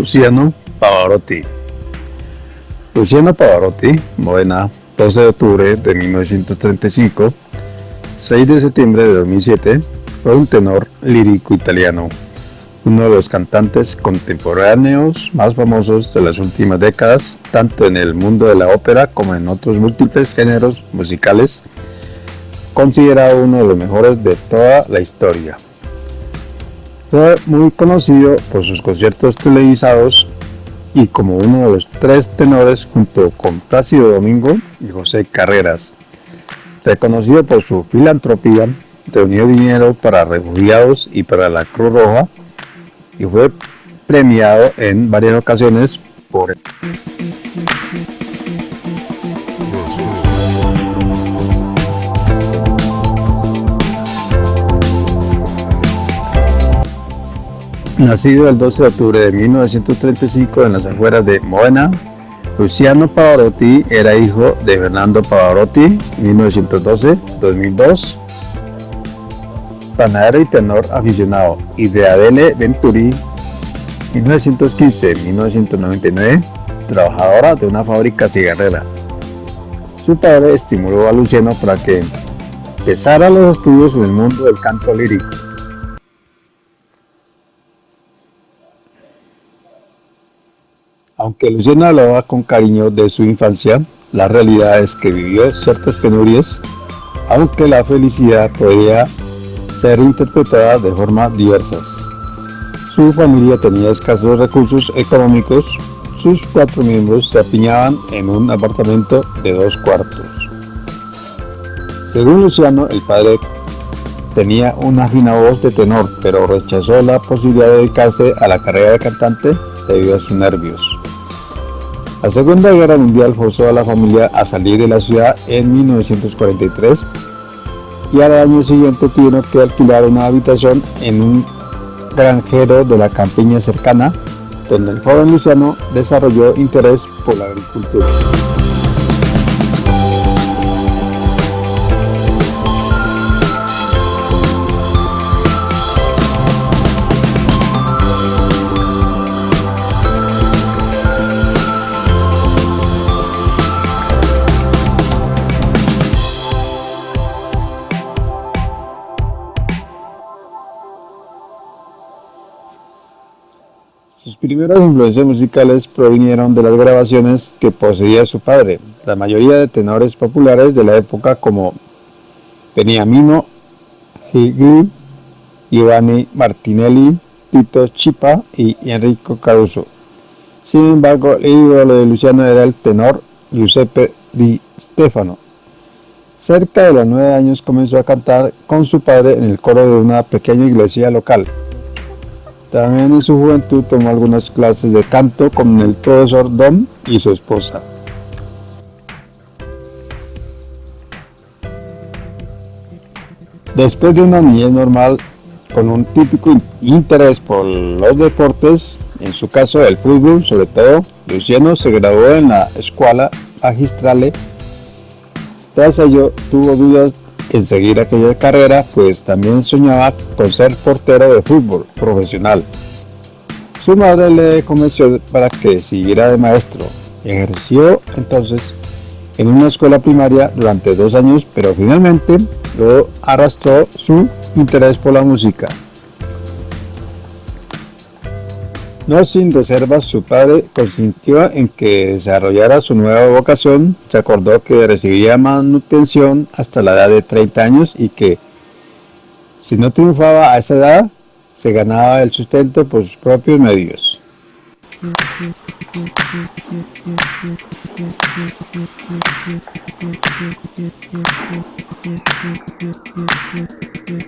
Luciano Pavarotti. Luciano Pavarotti, Modena, 12 de octubre de 1935, 6 de septiembre de 2007, fue un tenor lírico italiano, uno de los cantantes contemporáneos más famosos de las últimas décadas, tanto en el mundo de la ópera como en otros múltiples géneros musicales, considerado uno de los mejores de toda la historia. Fue muy conocido por sus conciertos televisados y como uno de los tres tenores junto con Plácido Domingo y José Carreras. Reconocido por su filantropía, reunió dinero para refugiados y para la Cruz Roja y fue premiado en varias ocasiones por Nacido el 12 de octubre de 1935 en las afueras de Modena, Luciano Pavarotti era hijo de Fernando Pavarotti, 1912-2002, panadero y tenor aficionado, y de Adele Venturi, 1915-1999, trabajadora de una fábrica cigarrera. Su padre estimuló a Luciano para que empezara los estudios en el mundo del canto lírico. Aunque Luciano hablaba con cariño de su infancia, la realidad es que vivió ciertas penurias, aunque la felicidad podría ser interpretada de formas diversas. Su familia tenía escasos recursos económicos, sus cuatro miembros se apiñaban en un apartamento de dos cuartos. Según Luciano, el padre tenía una fina voz de tenor, pero rechazó la posibilidad de dedicarse a la carrera de cantante debido a sus nervios. La Segunda Guerra Mundial forzó a la familia a salir de la ciudad en 1943 y al año siguiente tuvieron que alquilar una habitación en un granjero de la campiña cercana, donde el joven Luciano desarrolló interés por la agricultura. Sus primeras influencias musicales provinieron de las grabaciones que poseía su padre, la mayoría de tenores populares de la época como Beniamino Gigli, Giovanni Martinelli, Tito Chipa y Enrico Caruso. Sin embargo, el ídolo de Luciano era el tenor Giuseppe Di Stefano. Cerca de los nueve años comenzó a cantar con su padre en el coro de una pequeña iglesia local. También en su juventud tomó algunas clases de canto con el profesor Dom y su esposa. Después de una niñez normal, con un típico interés por los deportes, en su caso el fútbol sobre todo, Luciano se graduó en la Escuela Magistrale. Tras ello, tuvo dudas en seguir aquella carrera, pues también soñaba con ser portero de fútbol profesional. Su madre le convenció para que siguiera de maestro. Ejerció entonces en una escuela primaria durante dos años, pero finalmente lo arrastró su interés por la música. No sin reservas, su padre consintió en que desarrollara su nueva vocación, se acordó que recibiría manutención hasta la edad de 30 años y que si no triunfaba a esa edad, se ganaba el sustento por sus propios medios. Sus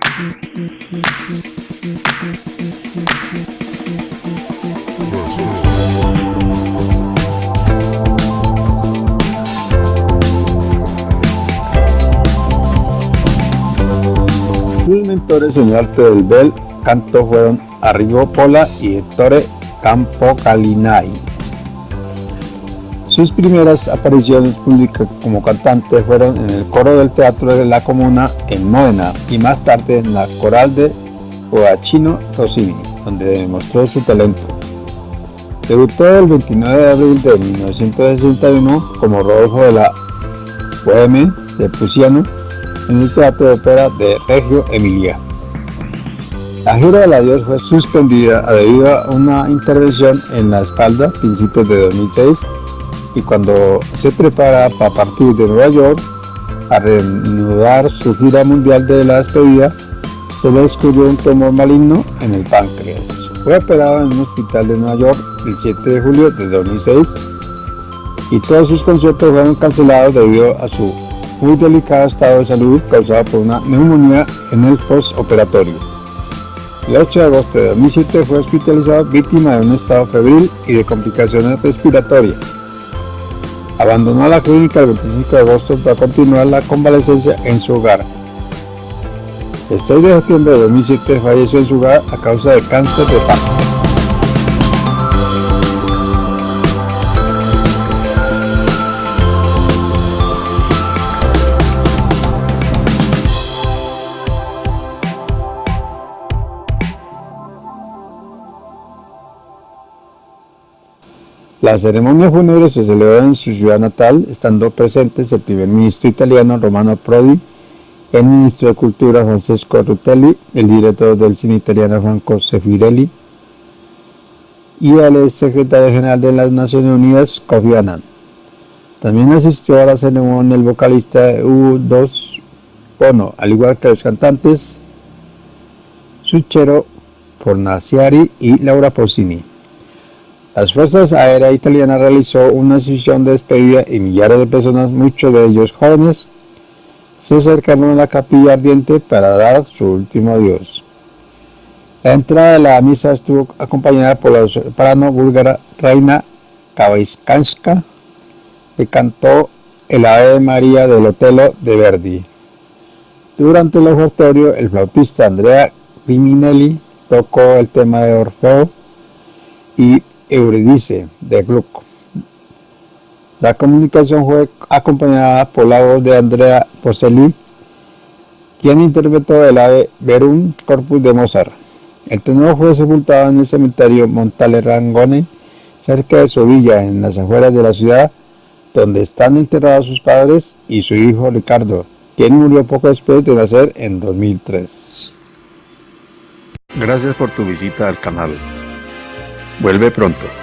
mentores en el arte del bel canto fueron Arrigo Pola y Ettore Campocalinai. Sus primeras apariciones públicas como cantante fueron en el coro del Teatro de la Comuna en Módena y más tarde en la coral de Joachino Rossini, donde demostró su talento. Debutó el 29 de abril de 1961 como Rodolfo de la Boheme de Puciano en el Teatro de Ópera de Reggio Emilia. La gira del adiós fue suspendida debido a una intervención en la espalda a principios de 2006 y cuando se prepara para partir de Nueva York a reanudar su gira mundial de la despedida, se le descubrió un tumor maligno en el páncreas. Fue operado en un hospital de Nueva York el 7 de julio de 2006 y todos sus conciertos fueron cancelados debido a su muy delicado estado de salud causado por una neumonía en el postoperatorio. El 8 de agosto de 2007 fue hospitalizado víctima de un estado febril y de complicaciones respiratorias. Abandonó la clínica el 25 de agosto para continuar la convalecencia en su hogar. El 6 de septiembre de 2007 falleció en su hogar a causa de cáncer de páncreas. La ceremonia fúnebre se celebró en su ciudad natal, estando presentes el primer ministro italiano Romano Prodi, el ministro de Cultura Francesco Rutelli, el director del cine italiano Franco Sefirelli y el secretario general de las Naciones Unidas Kofi Annan. También asistió a la ceremonia el vocalista U2 Bono, al igual que los cantantes Suchero Fornaciari y Laura Pausini. Las Fuerzas Aéreas Italianas realizó una sesión de despedida y millares de personas, muchos de ellos jóvenes, se acercaron a la capilla ardiente para dar su último adiós. La entrada de la misa estuvo acompañada por la soprano búlgara Reina Kabaiskanska, que cantó el Ave María del Otelo de Verdi. Durante el ofertorio, el flautista Andrea Riminelli tocó el tema de Orfeo y Euridice de Gluck. La comunicación fue acompañada por la voz de Andrea Poselli, quien interpretó el ave Verum Corpus de Mozart. El tenor fue sepultado en el cementerio Montale Rangone, cerca de Sevilla, en las afueras de la ciudad, donde están enterrados sus padres y su hijo Ricardo, quien murió poco después de nacer en 2003. Gracias por tu visita al canal. Vuelve pronto.